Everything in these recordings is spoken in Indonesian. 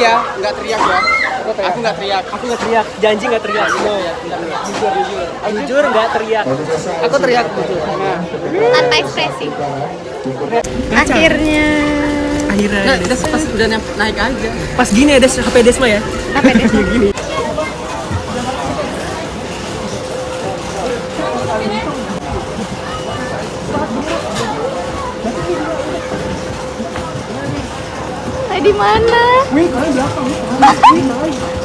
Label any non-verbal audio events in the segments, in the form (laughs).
Janji ya, nggak teriak ya. Aku nggak teriak. Aku nggak teriak, janji nggak teriak. Jujur, jujur. Jujur nggak teriak. Aku teriak jujur. Nah, tanpa ekspresi akhirnya Akhirnya. nah udah pas udah naik aja. Pas gini ada HP Desma ya. apa deh (laughs) Eh, di mana? Wih, kalian belakang.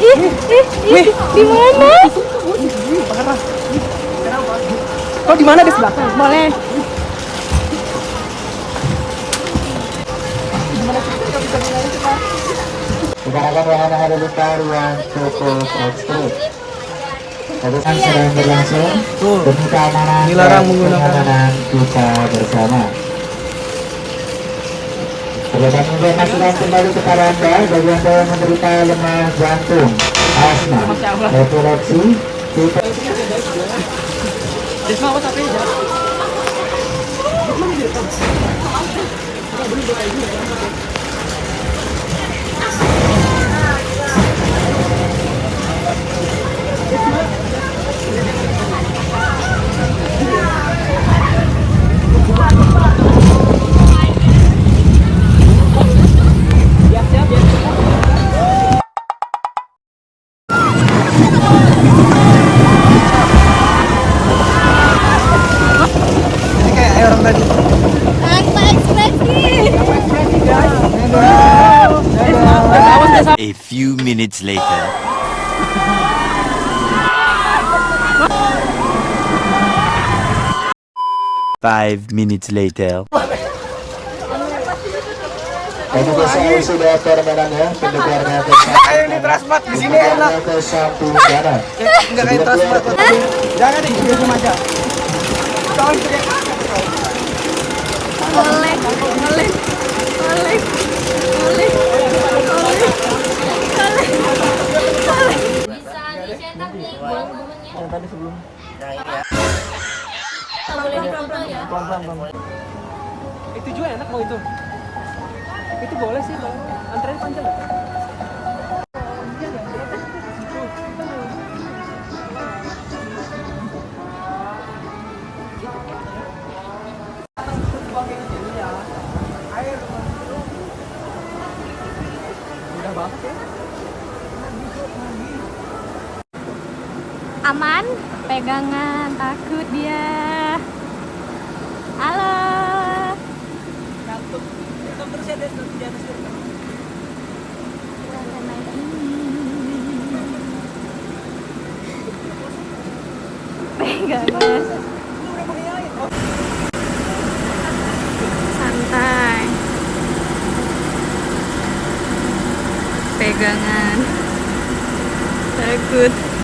Ih, ih, ih, di mana? Kau di mana Des belakang? Boleh. Rekan-rekan yang ada di ruang cukup ekstrim. Tadi kan sedang berlangsung demi keamanan Dilarang menggunakan- kita bersama. Kegiatan ini masukkan kembali kepada Anda. Bagi Anda yang menderita lemah jantung, asma, epilepsi, kita Desma awas A few minutes later. Five minutes later. Ini biasanya sudah permainan ya, ke (laughs) Ayo ini transport di sini enak. ke satu negara. Enggak kayak transport. Jangan di sini aja. Bisa dicetak nih buat momennya. Yang tadi sebelum. Boleh difoto ya. Pelan-pelan, pelan. Itu juga enak mau itu. Itu boleh sih, Bang. Antrean panjang? Aman, pegangan, takut dia. Halo. Ya, ini. Pegangan. Santai. Pegangan. Takut.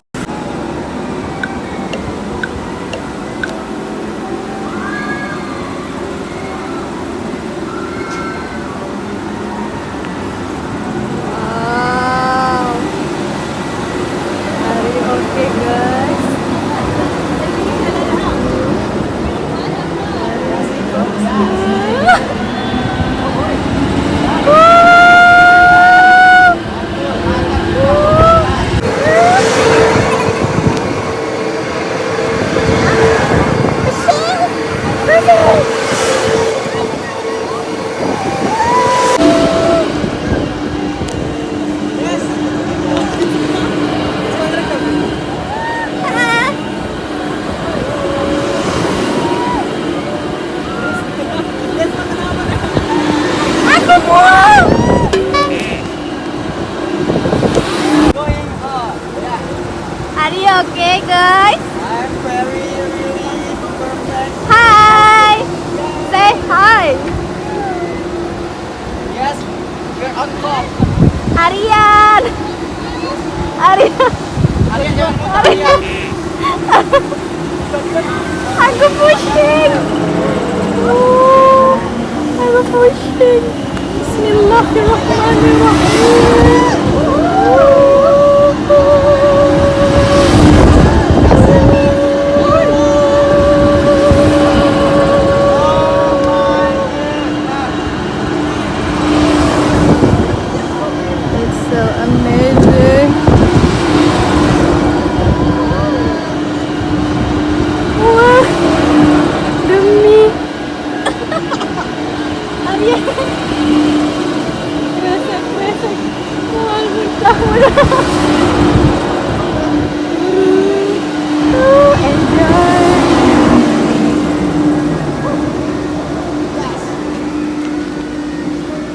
Aryan. Aryan. Aryan. Aku pusing. Uh, aku pusing. It's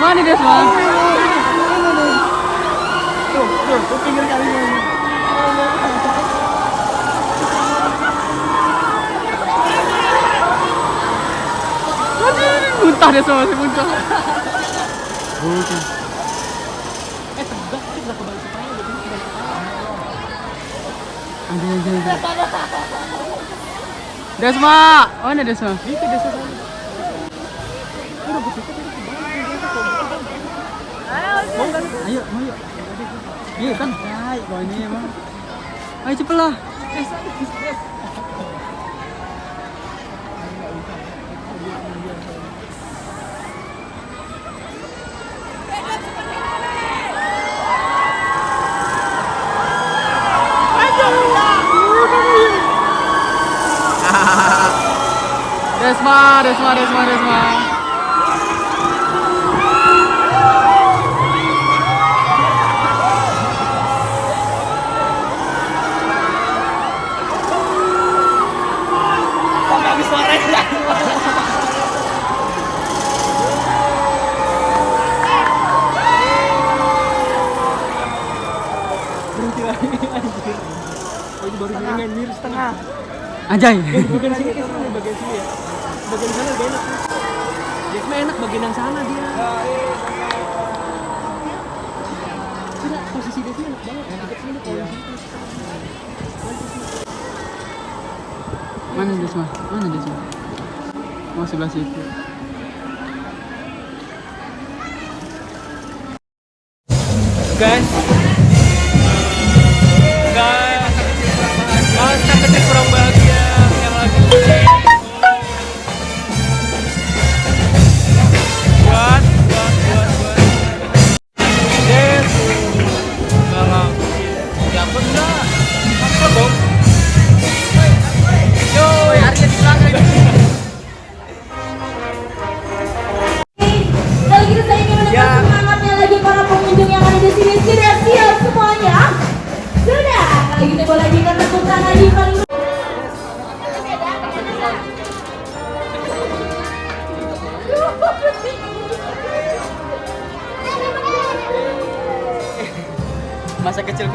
Mana dia semua? Tuh, tuh, tuh pinggir kalinya. Muntah dia semua, masih muntah. Eh, tegak nggak kebalik kepala jadi kebalik kepala. Anjay, anjay, anjay. Desma, mana Desma? Mau nih? Ayo, mau. Iya kan? Kalau ini emang. Ayo cepet lah. Desma, Desma, Desma, Desma. Berhenti lagi. Anjir. Oh, ini baru setengah. Anjay. Eh, bagian sini ke sini, bagian sini ya. (laughs) Bagian sana gak enak. Dia mah enak bagian yang sana dia. Tidak, posisi dia enak banget. Sini kalau yang sini. Mana? Mana Desma? Oh, sebelah situ. Guys.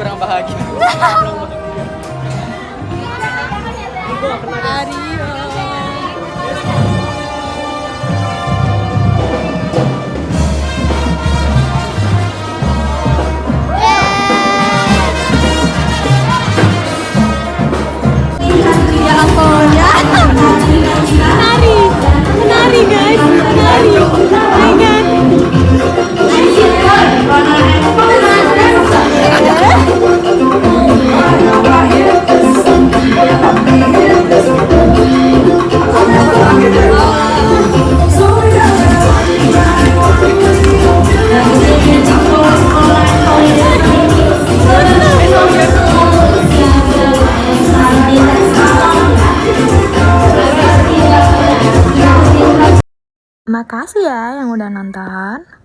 Kurang bahagia. (laughs) Ya Makasih ya yang udah nonton.